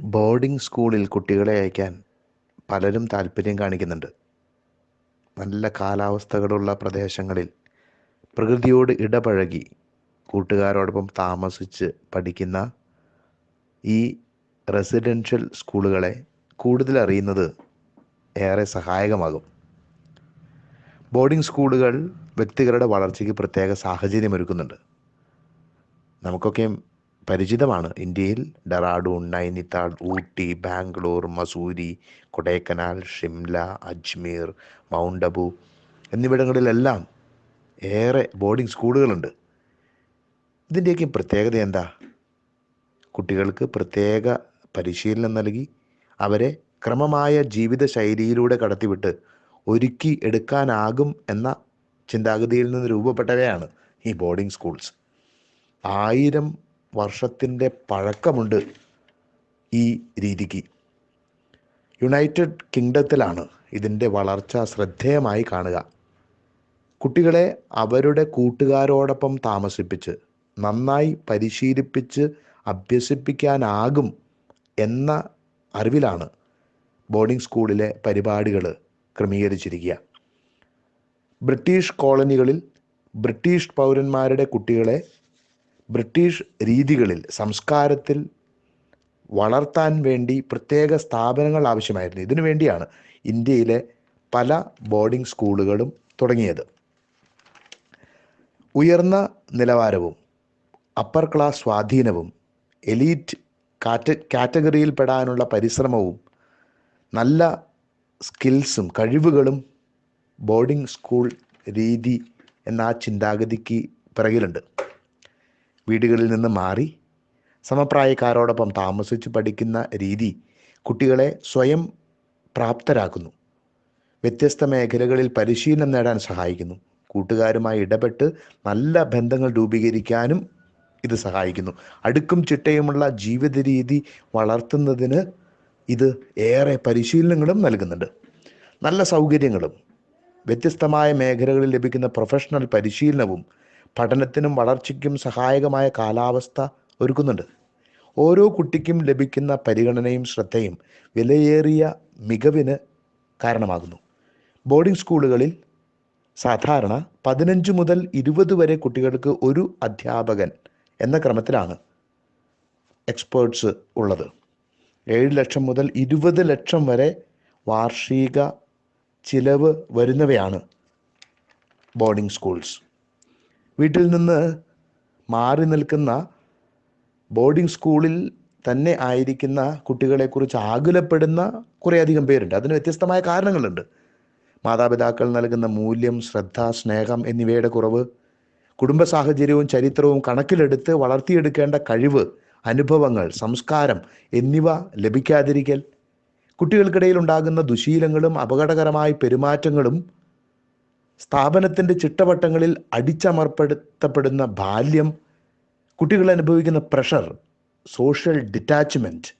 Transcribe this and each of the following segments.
Boarding സ്കൂളിൽ കുട്ടികളെ അയക്കാൻ പലരും താല്പര്യം കാണിക്കുന്നുണ്ട്. നല്ല കാലാവസ്ഥകളുള്ള പ്രദേശങ്ങളിൽ പ്രകൃതിയോട് ഇടപഴകി കൂട്ടുകാരോടൊപ്പം താമസിച്ച് പഠിക്കുന്ന ഈ റെസിഡൻഷ്യൽ സ്കൂളുകളെ കൂടുതൽ അറിയുന്നത് ഏറെ സഹായകമാകും. ബോർഡിംഗ് സ്കൂളുകൾ വ്യക്തികളുടെ വളർച്ചയ്ക്ക് പ്രത്യേക സാഹചര്യം ഒരുക്കുന്നുണ്ട് നമുക്കൊക്കെ പരിചിതമാണ്. ഇന്ത്യയിൽ ഡെറാഡൂൺ നൈനിത്താൾ ഊട്ടി ബാംഗ്ലൂർ മസൂരി കൊടൈക്കനാൽ ഷിംല അജ്മീർ മൗണ്ട് അബു എന്നിവിടങ്ങളിലെല്ലാം ഏറെ ബോർഡിംഗ് സ്കൂളുകളുണ്ട്. ഇതിന്റെയൊക്കെ പ്രത്യേകത എന്താ? കുട്ടികൾക്ക് പ്രത്യേക പരിശീലനം നൽകി അവരെ ക്രമമായ ജീവിത ശൈലിയിലൂടെ കടത്തിവിട്ട് ഒരുക്കി എടുക്കാനാകും എന്ന ചിന്താഗതിയിൽ നിന്ന് രൂപപ്പെട്ടവയാണ് ഈ ബോർഡിംഗ് സ്കൂൾസ്. ആയിരം വർഷത്തിന്റെ പഴക്കമുണ്ട് ഈ രീതിക്ക്. യുണൈറ്റഡ് കിങ്ഡത്തിലാണ് ഇതിന്റെ വളർച്ച ശ്രദ്ധേയമായി കാണുക. കുട്ടികളെ അവരുടെ കൂട്ടുകാരോടൊപ്പം താമസിപ്പിച്ച് നന്നായി പരിശീലിപ്പിച്ച് അഭ്യസിപ്പിക്കാനാകും എന്ന അറിവിലാണ് ബോർഡിംഗ് സ്കൂളിലെ പരിപാടികൾ ക്രമീകരിച്ചിരിക്കുക. ബ്രിട്ടീഷ് കോളനികളിൽ ബ്രിട്ടീഷ് പൗരന്മാരുടെ കുട്ടികളെ ബ്രിട്ടീഷ് രീതികളിൽ സംസ്കാരത്തിൽ വളർത്താൻ വേണ്ടി പ്രത്യേക സ്ഥാപനങ്ങൾ ആവശ്യമായിരുന്നു. ഇതിനു വേണ്ടിയാണ് ഇന്ത്യയിലെ പല ബോർഡിംഗ് സ്കൂളുകളും തുടങ്ങിയത്. ഉയർന്ന നിലവാരവും അപ്പർ ക്ലാസ് സ്വാധീനവും എലീറ്റ് കാറ്റ കാറ്റഗറിയിൽപ്പെടാനുള്ള പരിശ്രമവും നല്ല സ്കിൽസും കഴിവുകളും ബോർഡിംഗ് സ്കൂൾ രീതി എന്ന ആ ചിന്താഗതിക്ക് പിറകിലുണ്ട്. വീടുകളിൽ നിന്ന് മാറി സമപ്രായക്കാരോടൊപ്പം താമസിച്ച് പഠിക്കുന്ന രീതി കുട്ടികളെ സ്വയം പ്രാപ്തരാക്കുന്നു. വ്യത്യസ്ത മേഖലകളിൽ പരിശീലനം നേടാൻ സഹായിക്കുന്നു. കൂട്ടുകാരുമായി ഇടപെട്ട് നല്ല ബന്ധങ്ങൾ രൂപീകരിക്കാനും ഇത് സഹായിക്കുന്നു. അടുക്കും ചിട്ടയുമുള്ള ജീവിത രീതി വളർത്തുന്നതിന് ഇത് ഏറെ പരിശീലനങ്ങളും നൽകുന്നുണ്ട്. നല്ല സൗകര്യങ്ങളും വ്യത്യസ്തമായ മേഖലകളിൽ ലഭിക്കുന്ന പ്രൊഫഷണൽ പരിശീലനവും പഠനത്തിനും വളർച്ചയ്ക്കും സഹായകമായ കാലാവസ്ഥ ഒരുക്കുന്നുണ്ട്. ഓരോ കുട്ടിക്കും ലഭിക്കുന്ന പരിഗണനയും ശ്രദ്ധയും വിലയേറിയ മികവിന് കാരണമാകുന്നു. ബോർഡിംഗ് സ്കൂളുകളിൽ സാധാരണ പതിനഞ്ച് മുതൽ ഇരുപത് വരെ കുട്ടികൾക്ക് ഒരു അധ്യാപകൻ എന്ന ക്രമത്തിലാണ് എക്സ്പേർട്സ് ഉള്ളത്. ഏഴ് ലക്ഷം മുതൽ ഇരുപത് ലക്ഷം വരെ വാർഷിക ചിലവ് വരുന്നവയാണ് ബോർഡിംഗ് സ്കൂൾസ്. വീട്ടിൽ നിന്ന് മാറി നിൽക്കുന്ന ബോർഡിംഗ് സ്കൂളിൽ തന്നെ ആയിരിക്കുന്ന കുട്ടികളെക്കുറിച്ച് ആകുലപ്പെടുന്ന കുറേയധികം പേരുണ്ട്. അതിന് വ്യത്യസ്തമായ കാരണങ്ങളുണ്ട്. മാതാപിതാക്കൾ നൽകുന്ന മൂല്യം ശ്രദ്ധ സ്നേഹം എന്നിവയുടെ കുറവ് കുടുംബ സാഹചര്യവും ചരിത്രവും കണക്കിലെടുത്ത് വളർത്തിയെടുക്കേണ്ട കഴിവ് അനുഭവങ്ങൾ സംസ്കാരം എന്നിവ ലഭിക്കാതിരിക്കൽ കുട്ടികൾക്കിടയിൽ ഉണ്ടാകുന്ന ദുശീലങ്ങളും അപകടകരമായ പെരുമാറ്റങ്ങളും സ്ഥാപനത്തിന്റെ ചിട്ടവട്ടങ്ങളിൽ അടിച്ചമർപ്പെടുത്തപ്പെടുന്ന ബാല്യം കുട്ടികൾ അനുഭവിക്കുന്ന പ്രഷർ സോഷ്യൽ ഡിറ്റാച്ച്മെന്റ്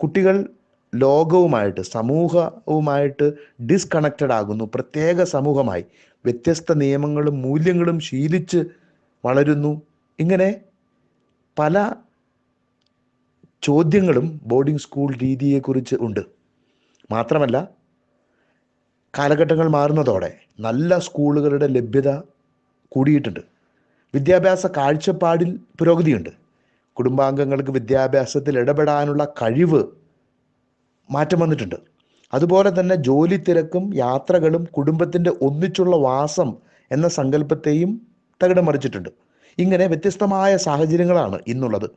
കുട്ടികൾ ലോകവുമായിട്ട് സമൂഹവുമായിട്ട് ഡിസ്കണക്റ്റഡ് ആകുന്നു. പ്രത്യേക സമൂഹമായി വ്യത്യസ്ത നിയമങ്ങളും മൂല്യങ്ങളും ശീലിച്ച് വളരുന്നു. ഇങ്ങനെ പല ചോദ്യങ്ങളും ബോർഡിംഗ് സ്കൂൾ രീതിയെക്കുറിച്ച് ഉണ്ട്. മാത്രമല്ല കാലഘട്ടങ്ങൾ മാറുന്നതോടെ നല്ല സ്കൂളുകളുടെ ലഭ്യത കൂടിയിട്ടുണ്ട്. വിദ്യാഭ്യാസ കാഴ്ചപ്പാടിൽ പുരോഗതിയുണ്ട്. കുടുംബാംഗങ്ങൾക്ക് വിദ്യാഭ്യാസത്തിൽ ഇടപെടാനുള്ള കഴിവ് മാറ്റം വന്നിട്ടുണ്ട്. അതുപോലെ തന്നെ ജോലി തിരക്കും യാത്രകളും കുടുംബത്തിന്റെ ഒന്നിച്ചുള്ള വാസം എന്ന സങ്കല്പത്തെയും തകിടം മറിച്ചിട്ടുണ്ട് ഇങ്ങനെ വ്യത്യസ്തമായ സാഹചര്യങ്ങളാണ് ഇന്നുള്ളത്.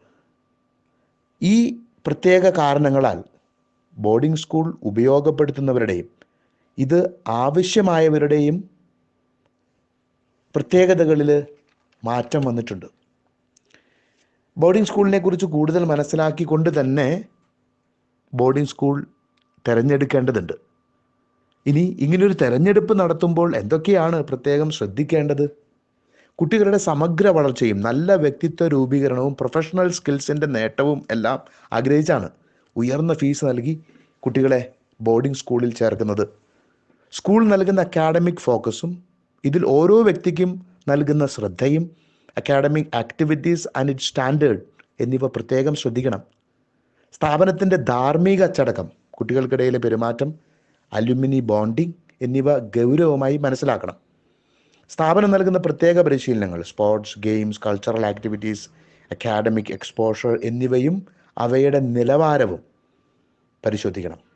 ഈ പ്രത്യേക കാരണങ്ങളാൽ ബോർഡിംഗ് സ്കൂൾ ഉപയോഗപ്പെടുത്തുന്നവരുടെയും ഇത് ആവശ്യമായവരുടെയും പ്രത്യേകതകളിൽ മാറ്റം വന്നിട്ടുണ്ട്. ബോർഡിംഗ് സ്കൂളിനെ കുറിച്ച് കൂടുതൽ മനസ്സിലാക്കിക്കൊണ്ട് തന്നെ ബോർഡിംഗ് സ്കൂൾ തിരഞ്ഞെടുക്കേണ്ടതുണ്ട്. ഇനി ഇങ്ങനൊരു തിരഞ്ഞെടുപ്പ് നടത്തുമ്പോൾ എന്തൊക്കെയാണ് പ്രത്യേകം ശ്രദ്ധിക്കേണ്ടത്? കുട്ടികളുടെ സമഗ്ര വളർച്ചയും നല്ല വ്യക്തിത്വ രൂപീകരണവും പ്രൊഫഷണൽ സ്കിൽസിന്റെ നേട്ടവും എല്ലാം ആഗ്രഹിച്ചാണ് ഉയർന്ന ഫീസ് നൽകി കുട്ടികളെ ബോർഡിംഗ് സ്കൂളിൽ ചേർക്കുന്നത്. സ്കൂൾ നൽകുന്ന അക്കാഡമിക് ഫോക്കസും ഇതിൽ ഓരോ വ്യക്തിക്കും നൽകുന്ന ശ്രദ്ധയും academic activities and it standard എന്നിവ പ്രത്യേകം ശ്രദ്ധിക്കണം. സ്ഥാപനത്തിന്റെ ധാർമ്മിക അച്ചടക്കം കുട്ടികൾക്കിടയിലെ പെരുമാറ്റം അലുമിനി ബോണ്ടിങ് എന്നിവ ഗൗരവമായി മനസ്സിലാക്കണം. സ്ഥാപനം നൽകുന്ന പ്രത്യേക പരിശീലനങ്ങൾ sports games cultural activities academic exposure എന്നിവയും അവയുടെ നിലവാരവും പരിശോധിക്കണം.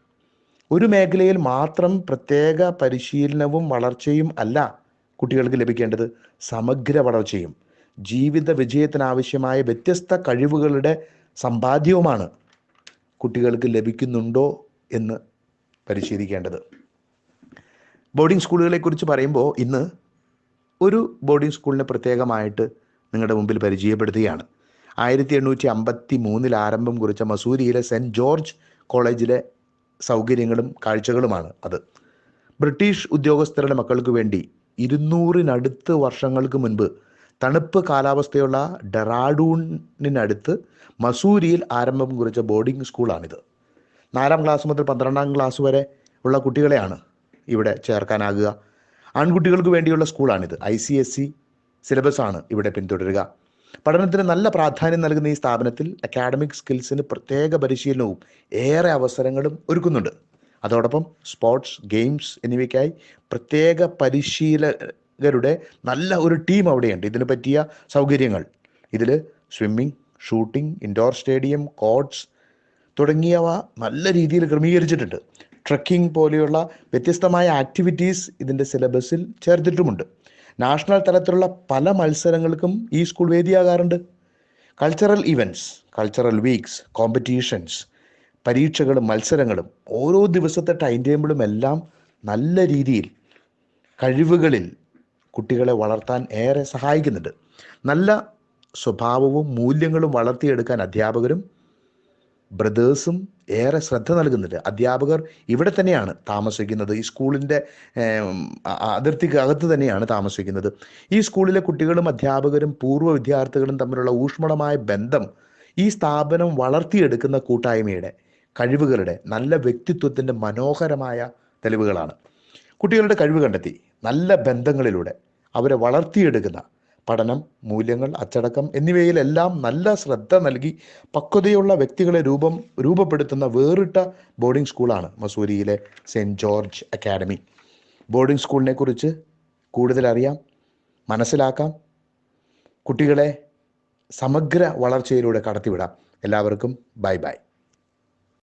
ഒരു മേഖലയിൽ മാത്രം പ്രത്യേക പരിശീലനവും വളർച്ചയും അല്ല കുട്ടികൾക്ക് ലഭിക്കേണ്ടത് സമഗ്ര വളർച്ചയും. ജീവിത വിജയത്തിനാവശ്യമായ വ്യത്യസ്ത കഴിവുകളുടെ സമ്പാദ്യവുമാണ് കുട്ടികൾക്ക് ലഭിക്കുന്നുണ്ടോ എന്ന് പരിശീലിക്കേണ്ടത്. ബോർഡിംഗ് സ്കൂളുകളെക്കുറിച്ച് പറയുമ്പോൾ ഇന്ന് ഒരു ബോർഡിംഗ് സ്കൂളിനെ പ്രത്യേകമായിട്ട് നിങ്ങളുടെ മുമ്പിൽ പരിചയപ്പെടുത്തുകയാണ്. ആയിരത്തി എണ്ണൂറ്റി അമ്പത്തി മൂന്നിൽ ആരംഭം കുറിച്ച മസൂരിയിലെ സെന്റ് ജോർജ് കോളേജിലെ സൗകര്യങ്ങളും കാഴ്ചകളുമാണ് അത്. ബ്രിട്ടീഷ് ഉദ്യോഗസ്ഥരുടെ മക്കൾക്ക് വേണ്ടി ഇരുന്നൂറിനടുത്ത് വർഷങ്ങൾക്ക് മുൻപ് തണുപ്പ് കാലാവസ്ഥയുള്ള ഡെറാഡൂണിനടുത്ത് മസൂരിയിൽ ആരംഭം കുറിച്ച ബോർഡിംഗ് സ്കൂളാണിത്. നാലാം ക്ലാസ് മുതൽ പന്ത്രണ്ടാം ക്ലാസ് വരെ ഉള്ള കുട്ടികളെയാണ് ഇവിടെ ചേർക്കാനാകുക. ആൺകുട്ടികൾക്ക് വേണ്ടിയുള്ള സ്കൂളാണിത്. I C S C syllabus ആണ് ഇവിടെ പിന്തുടരുക. പഠനത്തിന് നല്ല പ്രാധാന്യം നൽകുന്ന ഈ സ്ഥാപനത്തിൽ അക്കാഡമിക് സ്കിൽസിന് പ്രത്യേക പരിശീലനവും ഏറെ അവസരങ്ങളും ഒരുക്കുന്നുണ്ട്. അതോടൊപ്പം സ്പോർട്സ് ഗെയിംസ് എന്നിവയ്ക്കായി പ്രത്യേക പരിശീലകരുടെ നല്ല ഒരു ടീം അവിടെയുണ്ട്. ഇതിന് പറ്റിയ സൗകര്യങ്ങൾ. ഇതിൽ swimming shooting indoor stadium courts തുടങ്ങിയവ നല്ല രീതിയിൽ ക്രമീകരിച്ചിട്ടുണ്ട്. ട്രക്കിംഗ് പോലെയുള്ള വ്യത്യസ്തമായ ആക്ടിവിറ്റീസ് ഇതിന്റെ സിലബസിൽ ചേർത്തിട്ടുമുണ്ട്. നാഷണൽ തലത്തിലുള്ള പല മത്സരങ്ങൾക്കും ഈ school വേദിയാകാറുണ്ട്. Cultural events cultural weeks competitions പരീക്ഷകളും മത്സരങ്ങളും ഓരോ ദിവസത്തെ ടൈം ടേബിളും എല്ലാം നല്ല രീതിയിൽ കഴിവുകളിൽ കുട്ടികളെ വളർത്താൻ ഏറെ സഹായിക്കുന്നുണ്ട്. നല്ല സ്വഭാവവും മൂല്യങ്ങളും വളർത്തിയെടുക്കാൻ അധ്യാപകരും ബ്രദേഴ്സും ഏറെ ശ്രദ്ധ നൽകുന്നുണ്ട്. അധ്യാപകർ ഇവിടെ തന്നെയാണ് താമസിക്കുന്നത്. ഈ സ്കൂളിന്റെ അതിർത്തിക്ക് അകത്ത് തന്നെയാണ് താമസിക്കുന്നത്. ഈ സ്കൂളിലെ കുട്ടികളും അധ്യാപകരും പൂർവ വിദ്യാർത്ഥികളും തമ്മിലുള്ള ഊഷ്മളമായ ബന്ധം ഈ സ്ഥാപനം വളർത്തിയെടുക്കുന്ന കൂട്ടായ്മയുടെ കഴിവുകളുടെ നല്ല വ്യക്തിത്വത്തിന്റെ മനോഹരമായ തെളിവുകളാണ്. കുട്ടികളുടെ കഴിവ് കണ്ടെത്തി നല്ല ബന്ധങ്ങളിലൂടെ അവരെ വളർത്തിയെടുക്കുന്ന പഠനം മൂല്യങ്ങൾ അച്ചടക്കം എന്നിവയിലെല്ലാം നല്ല ശ്രദ്ധ നൽകി പക്വതയുള്ള വ്യക്തികളെ രൂപം രൂപപ്പെടുത്തുന്ന വേറിട്ട ബോർഡിംഗ് സ്കൂളാണ് മസൂരിയിലെ സെന്റ് ജോർജ് അക്കാഡമി. ബോർഡിംഗ് സ്കൂളിനെ കുറിച്ച് കൂടുതൽ അറിയാം മനസ്സിലാക്കാം കുട്ടികളെ സമഗ്ര വളർച്ചയിലൂടെ കടത്തിവിടാം. എല്ലാവർക്കും ബൈ ബൈ.